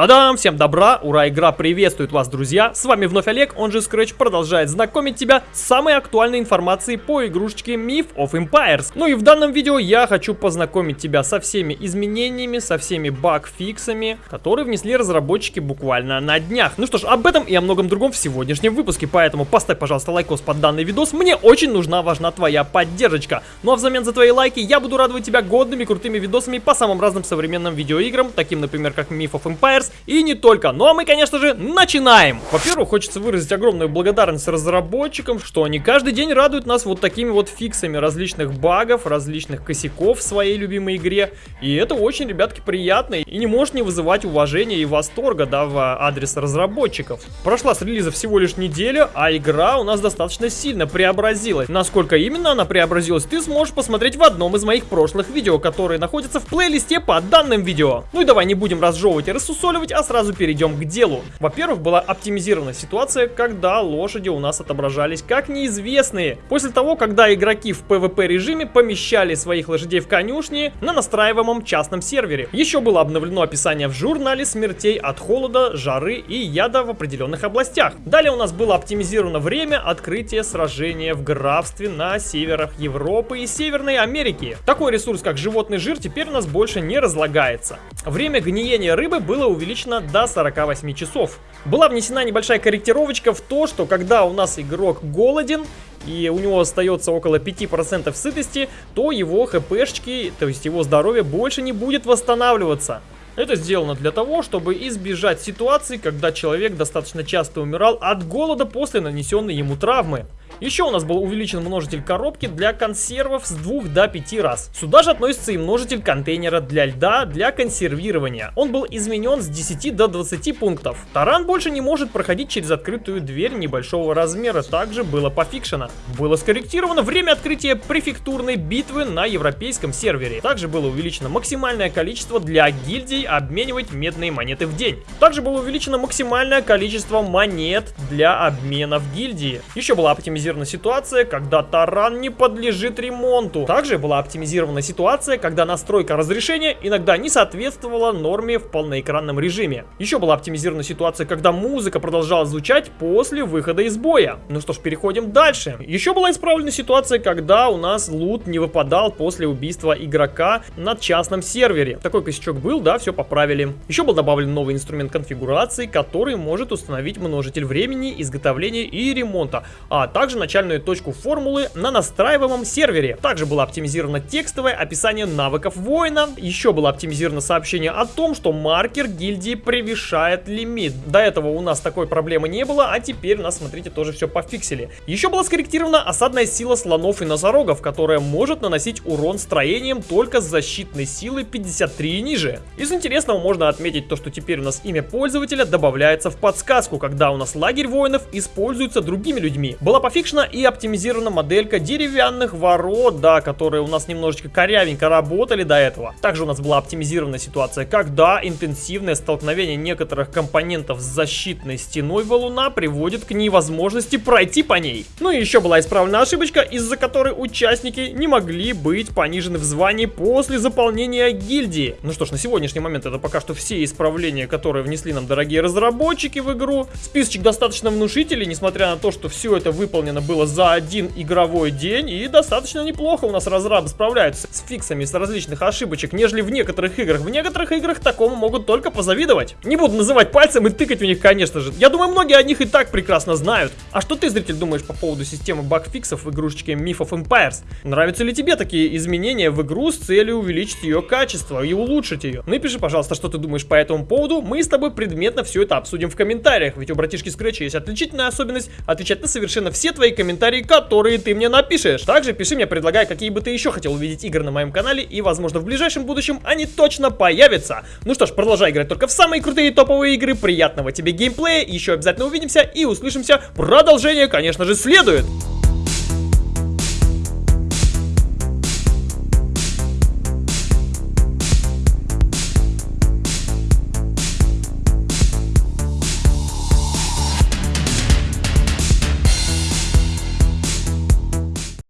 Та-дам! Всем добра! Ура! Игра приветствует вас, друзья! С вами вновь Олег, он же Scratch, продолжает знакомить тебя с самой актуальной информацией по игрушечке Myth of Empires. Ну и в данном видео я хочу познакомить тебя со всеми изменениями, со всеми баг-фиксами, которые внесли разработчики буквально на днях. Ну что ж, об этом и о многом другом в сегодняшнем выпуске, поэтому поставь, пожалуйста, лайкос под данный видос, мне очень нужна, важна твоя поддержка. Ну а взамен за твои лайки я буду радовать тебя годными крутыми видосами по самым разным современным видеоиграм, таким, например, как Myth of Empires, и не только. Ну а мы, конечно же, начинаем! Во-первых, хочется выразить огромную благодарность разработчикам, что они каждый день радуют нас вот такими вот фиксами различных багов, различных косяков в своей любимой игре. И это очень, ребятки, приятно и не может не вызывать уважения и восторга, да, в адрес разработчиков. Прошла с релиза всего лишь неделя, а игра у нас достаточно сильно преобразилась. Насколько именно она преобразилась, ты сможешь посмотреть в одном из моих прошлых видео, которые находятся в плейлисте под данным видео. Ну и давай не будем разжевывать и рассусоливать, рассказывать, а сразу перейдем к делу. Во-первых, была оптимизирована ситуация, когда лошади у нас отображались как неизвестные. После того, когда игроки в PvP режиме помещали своих лошадей в конюшни на настраиваемом частном сервере. Еще было обновлено описание в журнале смертей от холода, жары и яда в определенных областях. Далее у нас было оптимизировано время открытия сражения в графстве на северах Европы и Северной Америки. Такой ресурс, как животный жир, теперь у нас больше не разлагается. Время гниения рыбы было увеличено увеличена до 48 часов. Была внесена небольшая корректировочка в то, что когда у нас игрок голоден, и у него остается около 5% сытости, то его хпшечки, то есть его здоровье больше не будет восстанавливаться. Это сделано для того, чтобы избежать ситуации, когда человек достаточно часто умирал от голода после нанесенной ему травмы. Еще у нас был увеличен множитель коробки для консервов с 2 до 5 раз. Сюда же относится и множитель контейнера для льда для консервирования. Он был изменен с 10 до 20 пунктов. Таран больше не может проходить через открытую дверь небольшого размера, также было пофикшено. Было скорректировано время открытия префектурной битвы на европейском сервере. Также было увеличено максимальное количество для гильдий обменивать медные монеты в день. Также было увеличено максимальное количество монет для обмена в гильдии. Еще была оптимизирована оптимизирована ситуация, когда таран не подлежит ремонту. Также была оптимизирована ситуация, когда настройка разрешения иногда не соответствовала норме в полноэкранном режиме. Еще была оптимизирована ситуация, когда музыка продолжала звучать после выхода из боя. Ну что ж, переходим дальше. Еще была исправлена ситуация, когда у нас лут не выпадал после убийства игрока на частном сервере. Такой косячок был, да, все поправили. Еще был добавлен новый инструмент конфигурации, который может установить множитель времени, изготовления и ремонта, а также начальную точку формулы на настраиваемом сервере. Также было оптимизировано текстовое описание навыков воина. Еще было оптимизировано сообщение о том, что маркер гильдии превышает лимит. До этого у нас такой проблемы не было, а теперь у нас, смотрите, тоже все пофиксили. Еще была скорректирована осадная сила слонов и носорогов, которая может наносить урон строением только с защитной силы 53 и ниже. Из интересного можно отметить то, что теперь у нас имя пользователя добавляется в подсказку, когда у нас лагерь воинов используется другими людьми. Была пофиксирована пофикшена и оптимизирована моделька деревянных ворот, да, которые у нас немножечко корявенько работали до этого. Также у нас была оптимизирована ситуация, когда интенсивное столкновение некоторых компонентов с защитной стеной валуна приводит к невозможности пройти по ней. Ну и еще была исправлена ошибочка, из-за которой участники не могли быть понижены в звании после заполнения гильдии. Ну что ж, на сегодняшний момент это пока что все исправления, которые внесли нам дорогие разработчики в игру. Списочек достаточно внушительный, несмотря на то, что все это выполнено выполнено было за один игровой день, и достаточно неплохо у нас разрабы справляются с фиксами с различных ошибочек, нежели в некоторых играх. В некоторых играх такому могут только позавидовать. Не буду называть пальцем и тыкать в них, конечно же. Я думаю, многие о них и так прекрасно знают. А что ты, зритель, думаешь по поводу системы багфиксов в игрушечке Myth of Empires? Нравятся ли тебе такие изменения в игру с целью увеличить ее качество и улучшить ее? Напиши, пожалуйста, что ты думаешь по этому поводу. Мы с тобой предметно все это обсудим в комментариях, ведь у братишки Scratch есть отличительная особенность отвечать на совершенно все твои комментарии, которые ты мне напишешь. Также пиши мне, предлагай, какие бы ты еще хотел увидеть игры на моем канале, и, возможно, в ближайшем будущем они точно появятся. Ну что ж, продолжай играть только в самые крутые топовые игры, приятного тебе геймплея, еще обязательно увидимся и услышимся. Продолжение, конечно же, следует.